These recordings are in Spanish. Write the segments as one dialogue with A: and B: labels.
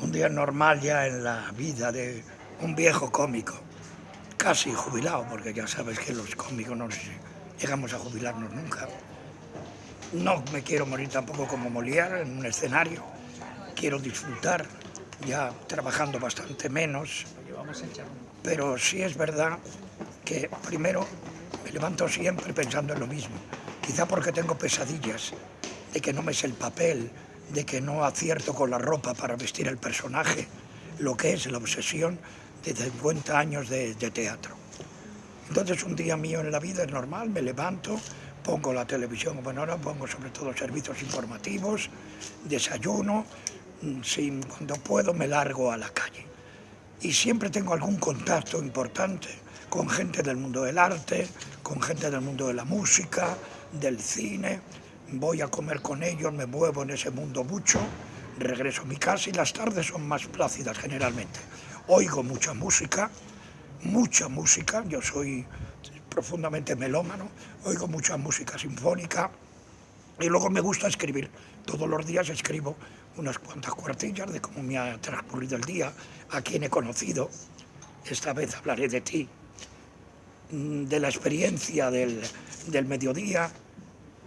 A: Un día normal ya en la vida de un viejo cómico, casi jubilado, porque ya sabes que los cómicos no llegamos a jubilarnos nunca. No me quiero morir tampoco como Molière en un escenario, quiero disfrutar, ya trabajando bastante menos, pero sí es verdad que primero me levanto siempre pensando en lo mismo, quizá porque tengo pesadillas de que no me es el papel, de que no acierto con la ropa para vestir el personaje, lo que es la obsesión de 50 años de, teatro. Entonces un día mío en la vida es normal, me levanto, pongo la televisión, bueno ahora pongo sobre todo servicios informativos, desayuno, mm, si, cuando puedo me largo a la calle. Y siempre tengo algún contacto importante con gente del mundo del arte, con gente del mundo de la música, del cine, voy a comer con ellos, me muevo en ese mundo mucho, regreso a mi casa y las tardes son más plácidas generalmente. Oigo mucha música, mucha música, yo soy profundamente melómano, oigo mucha música sinfónica y luego me gusta escribir. Todos los días escribo unas cuantas cuartillas de cómo me ha transcurrido el día, a quién he conocido, esta vez hablaré de ti, mm, de la experiencia del, del mediodía,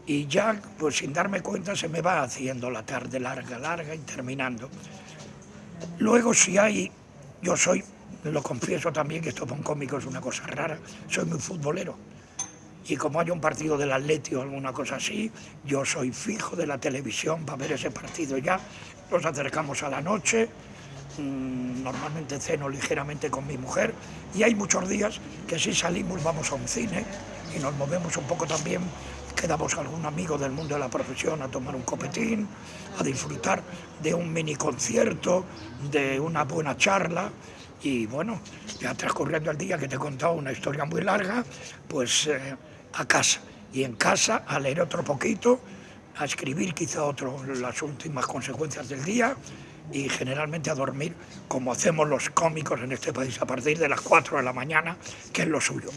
A: y ya, pues sin darme cuenta, se me va haciendo la tarde larga, larga y terminando. Luego si hay, yo soy, lo confieso también, que esto un cómico es una cosa rara, soy muy futbolero. Y como hay un partido del Atleti o alguna cosa así, yo soy fijo de la televisión para ver ese partido ya. Nos acercamos a la noche, mm, normalmente ceno ligeramente con mi mujer y hay muchos días que si salimos vamos a un cine y nos movemos un poco también quedamos algún amigo del mundo de la profesión a tomar un copetín, a disfrutar de un mini concierto, de una buena charla y bueno, ya transcurriendo el día que te he contado una historia muy larga, pues eh, a casa. Y en casa a leer otro poquito, a escribir quizá otro, las últimas consecuencias del día y generalmente a dormir como hacemos los cómicos en este país a partir de las 4 de la mañana, que es lo suyo.